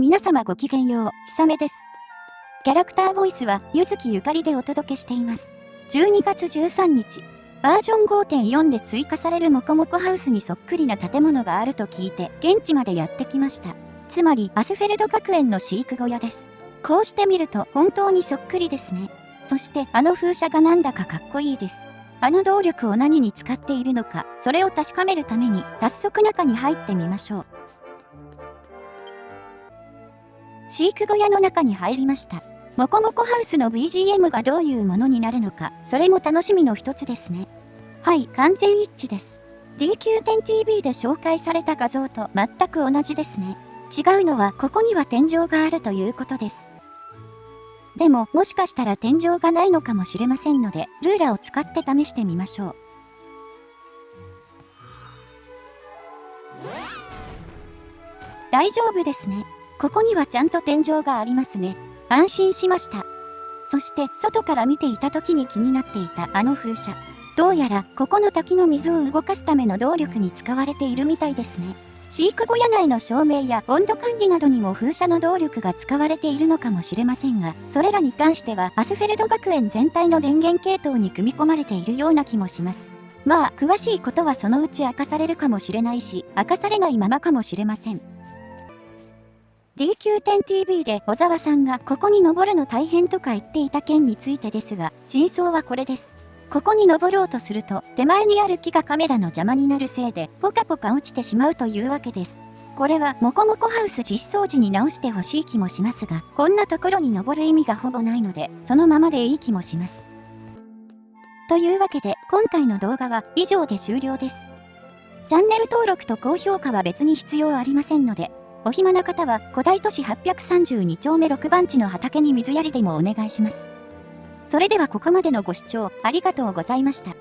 皆様ごきげんよう、ひさめです。キャラクターボイスは、ゆずきゆかりでお届けしています。12月13日、バージョン5.4で追加されるモコモコハウスにそっくりな建物があると聞いて、現地までやってきました。つまり、アスフェルド学園の飼育小屋です。こうしてみると、本当にそっくりですね。そして、あの風車がなんだかかっこいいです。あの動力を何に使っているのか、それを確かめるために、早速中に入ってみましょう。飼育小屋の中に入りました。もこもこハウスの BGM がどういうものになるのか、それも楽しみの一つですね。はい、完全一致です。DQ10TV で紹介された画像と全く同じですね。違うのは、ここには天井があるということです。でも、もしかしたら天井がないのかもしれませんので、ルーラを使って試してみましょう。大丈夫ですね。ここにはちゃんと天井がありますね。安心しました。そして外から見ていた時に気になっていたあの風車。どうやらここの滝の水を動かすための動力に使われているみたいですね。飼育小屋内の照明や温度管理などにも風車の動力が使われているのかもしれませんが、それらに関してはアスフェルド学園全体の電源系統に組み込まれているような気もします。まあ、詳しいことはそのうち明かされるかもしれないし、明かされないままかもしれません。DQ10TV で小沢さんがここに登るの大変とか言っていた件についてですが、真相はこれです。ここに登ろうとすると、手前にある木がカメラの邪魔になるせいで、ポカポカ落ちてしまうというわけです。これは、モコモコハウス実装時に直してほしい気もしますが、こんなところに登る意味がほぼないので、そのままでいい気もします。というわけで、今回の動画は以上で終了です。チャンネル登録と高評価は別に必要ありませんので、お暇な方は古代都市832丁目6番地の畑に水やりでもお願いします。それではここまでのご視聴ありがとうございました。